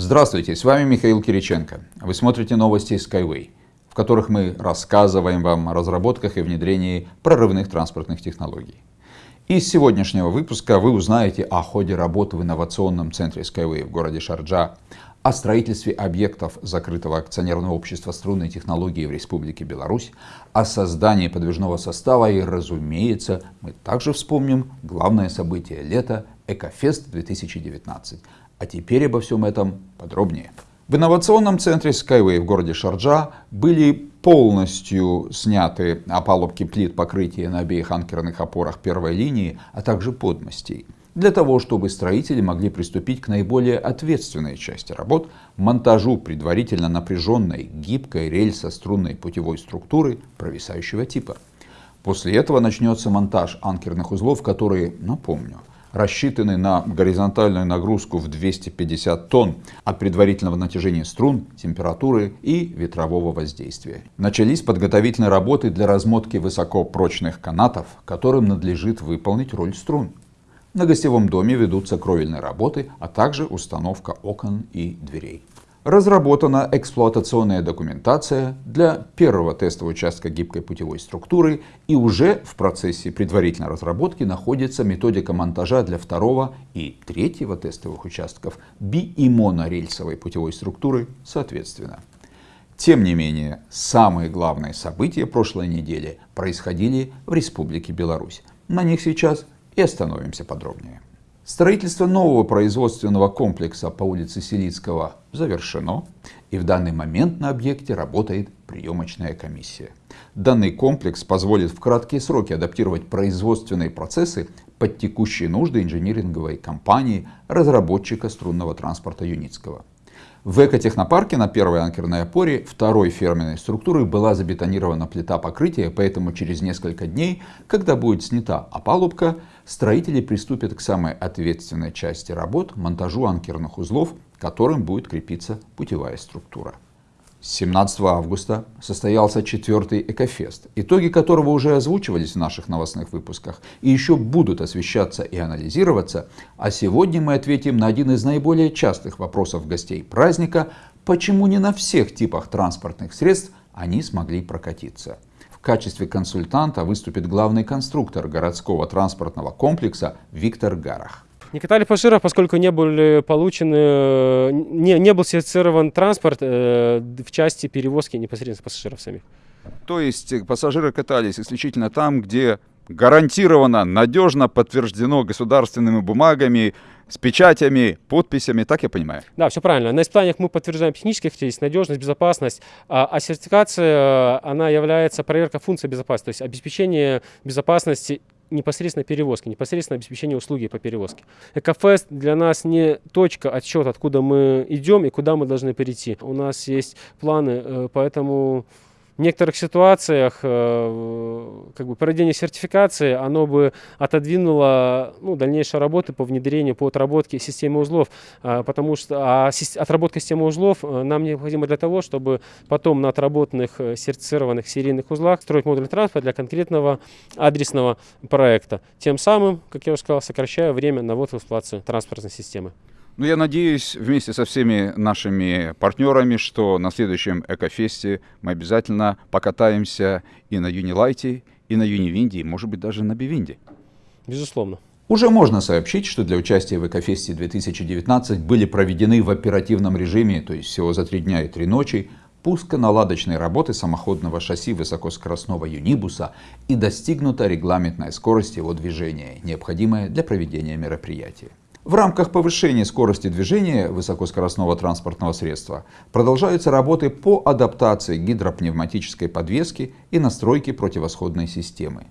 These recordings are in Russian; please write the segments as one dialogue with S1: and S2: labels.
S1: Здравствуйте, с вами Михаил Кириченко. Вы смотрите новости Skyway, в которых мы рассказываем вам о разработках и внедрении прорывных транспортных технологий. Из сегодняшнего выпуска вы узнаете о ходе работы в инновационном центре Skyway в городе Шарджа, о строительстве объектов закрытого акционерного общества струнной технологии в Республике Беларусь, о создании подвижного состава и, разумеется, мы также вспомним главное событие лета Экофест 2019, а теперь обо всем этом подробнее. В инновационном центре Skyway в городе Шарджа были полностью сняты опалубки плит покрытия на обеих анкерных опорах первой линии, а также подмостей, для того, чтобы строители могли приступить к наиболее ответственной части работ – монтажу предварительно напряженной гибкой рельсо-струнной путевой структуры провисающего типа. После этого начнется монтаж анкерных узлов, которые, напомню, рассчитаны на горизонтальную нагрузку в 250 тонн от предварительного натяжения струн, температуры и ветрового воздействия. Начались подготовительные работы для размотки высокопрочных канатов, которым надлежит выполнить роль струн. На гостевом доме ведутся кровельные работы, а также установка окон и дверей разработана эксплуатационная документация для первого тестового участка гибкой путевой структуры и уже в процессе предварительной разработки находится методика монтажа для второго и третьего тестовых участков би- и монорельсовой путевой структуры соответственно. Тем не менее, самые главные события прошлой недели происходили в Республике Беларусь. На них сейчас и остановимся подробнее. Строительство нового производственного комплекса по улице Селицкого завершено, и в данный момент на объекте работает приемочная комиссия. Данный комплекс позволит в краткие сроки адаптировать производственные процессы под текущие нужды инжиниринговой компании разработчика струнного транспорта Юницкого. В экотехнопарке на первой анкерной опоре второй ферменной структуры была забетонирована плита покрытия, поэтому через несколько дней, когда будет снята опалубка, строители приступят к самой ответственной части работ – монтажу анкерных узлов, к которым будет крепиться путевая структура. 17 августа состоялся четвертый Экофест, итоги которого уже озвучивались в наших новостных выпусках и еще будут освещаться и анализироваться, а сегодня мы ответим на один из наиболее частых вопросов гостей праздника, почему не на всех типах транспортных средств они смогли прокатиться. В качестве консультанта выступит главный конструктор городского транспортного комплекса Виктор Гарах.
S2: Не катали пассажиров, поскольку не были получены, не, не был сертифицирован транспорт э, в части перевозки непосредственно пассажиров самих.
S1: То есть пассажиры катались исключительно там, где гарантированно, надежно подтверждено государственными бумагами, с печатями, подписями, так я понимаю?
S2: Да, все правильно. На испытаниях мы подтверждаем технические характеристики, надежность, безопасность, а, а сертификация, она является проверка функции безопасности, то есть обеспечение безопасности непосредственно перевозки, непосредственно обеспечение услуги по перевозке. Экофест для нас не точка отсчета, откуда мы идем и куда мы должны перейти. У нас есть планы, э, поэтому в некоторых ситуациях э, как бы проведение сертификации, оно бы отодвинуло ну, дальнейшие работы по внедрению, по отработке системы узлов, а, потому что а отработка системы узлов э, нам необходима для того, чтобы потом на отработанных э, сертифицированных серийных узлах строить модуль транспорта для конкретного адресного проекта. Тем самым, как я уже сказал, сокращая время на ввод в эксплуатацию транспортной системы.
S1: Ну, я надеюсь, вместе со всеми нашими партнерами, что на следующем Экофесте мы обязательно покатаемся и на Юнилайте, и на Юнивинде, и, может быть, даже на Бивинде.
S2: Безусловно.
S1: Уже можно сообщить, что для участия в Экофесте 2019 были проведены в оперативном режиме, то есть всего за три дня и три ночи, пусконаладочные работы самоходного шасси высокоскоростного юнибуса и достигнута регламентная скорость его движения, необходимая для проведения мероприятия. В рамках повышения скорости движения высокоскоростного транспортного средства продолжаются работы по адаптации гидропневматической подвески и настройке противосходной системы.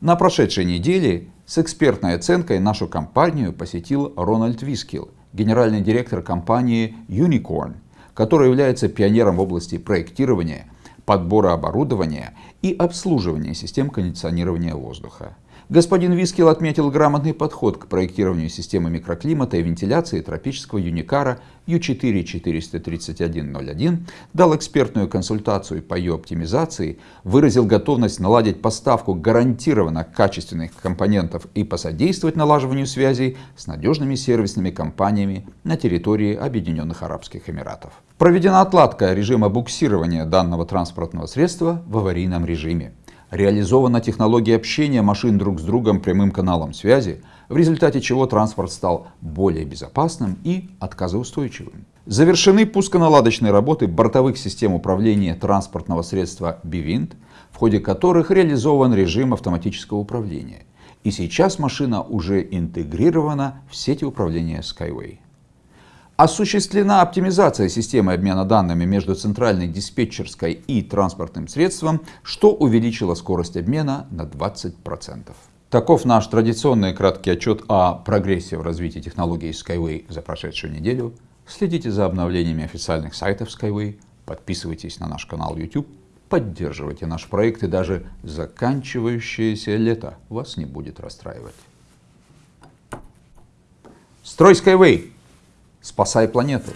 S1: На прошедшей неделе с экспертной оценкой нашу компанию посетил Рональд Вискил, генеральный директор компании Unicorn, который является пионером в области проектирования, подбора оборудования и обслуживания систем кондиционирования воздуха. Господин Вискил отметил грамотный подход к проектированию системы микроклимата и вентиляции тропического юникара U4-43101, дал экспертную консультацию по ее оптимизации, выразил готовность наладить поставку гарантированно качественных компонентов и посодействовать налаживанию связей с надежными сервисными компаниями на территории Объединенных Арабских Эмиратов. Проведена отладка режима буксирования данного транспортного средства в аварийном режиме реализована технология общения машин друг с другом прямым каналом связи, в результате чего транспорт стал более безопасным и отказоустойчивым. Завершены пусконаладочные работы бортовых систем управления транспортного средства BVINT, в ходе которых реализован режим автоматического управления. И сейчас машина уже интегрирована в сети управления Skyway. Осуществлена оптимизация системы обмена данными между центральной диспетчерской и транспортным средством, что увеличило скорость обмена на 20%. Таков наш традиционный краткий отчет о прогрессе в развитии технологий Skyway за прошедшую неделю. Следите за обновлениями официальных сайтов Skyway, подписывайтесь на наш канал YouTube, поддерживайте наш проект и даже заканчивающееся лето вас не будет расстраивать. Строй Skyway! Спасай планету!